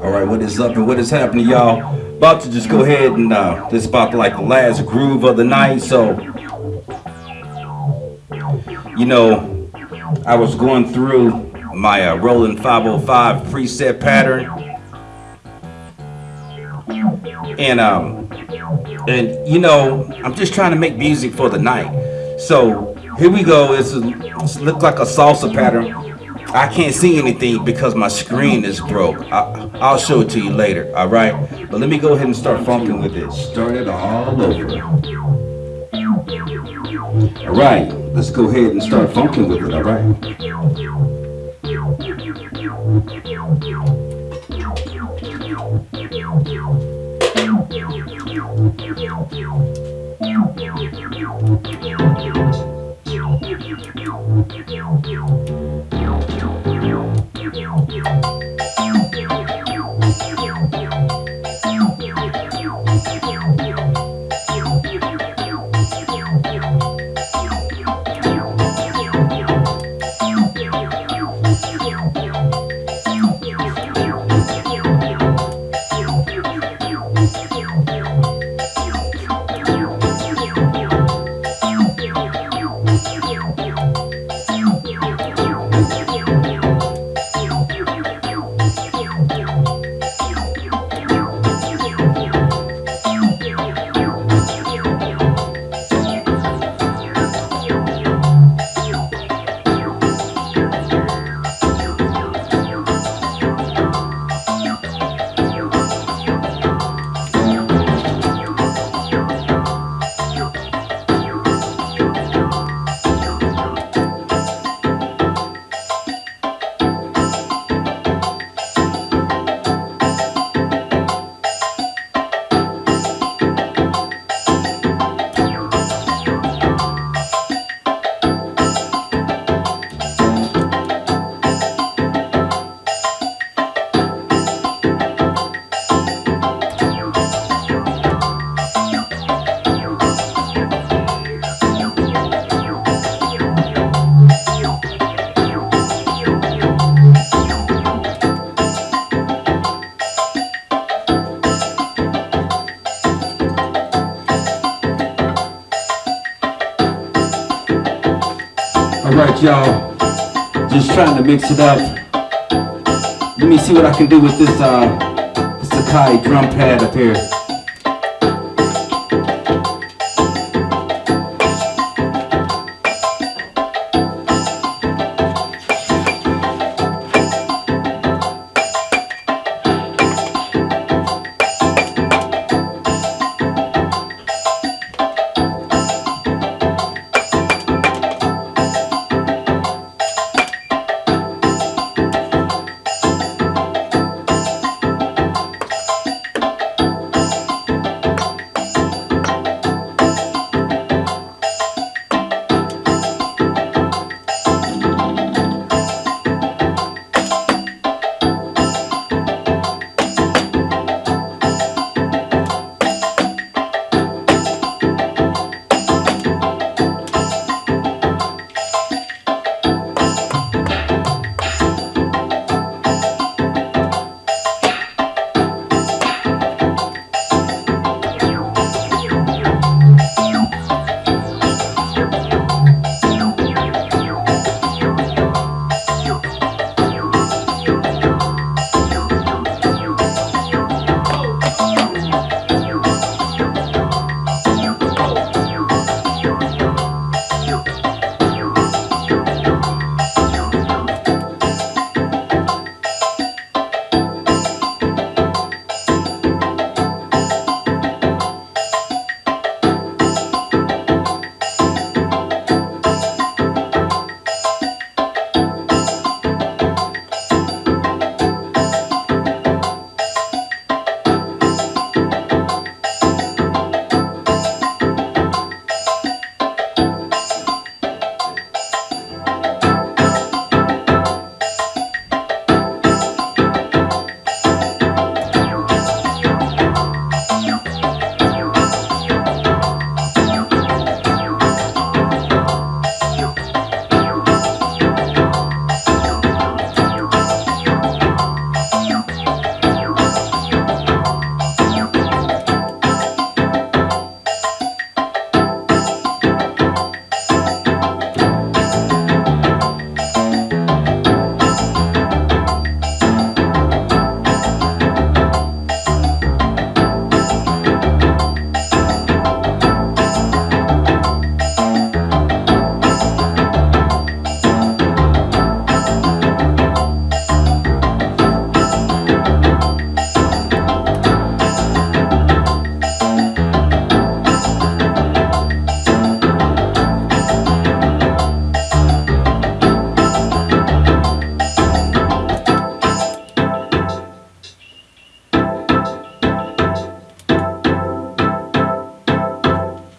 All right, what is up and what is happening, y'all? About to just go ahead and uh, this is about like the last groove of the night. So, you know, I was going through my uh, Roland 505 preset pattern, and um, and you know, I'm just trying to make music for the night. So here we go. It's, a, it's look like a salsa pattern. I can't see anything because my screen is broke. I, I'll show it to you later, all right? But let me go ahead and start funking with it. Start it all over. All right, let's go ahead and start funking with it, all right? All right, y'all. Just trying to mix it up. Let me see what I can do with this uh, this Akai drum pad up here.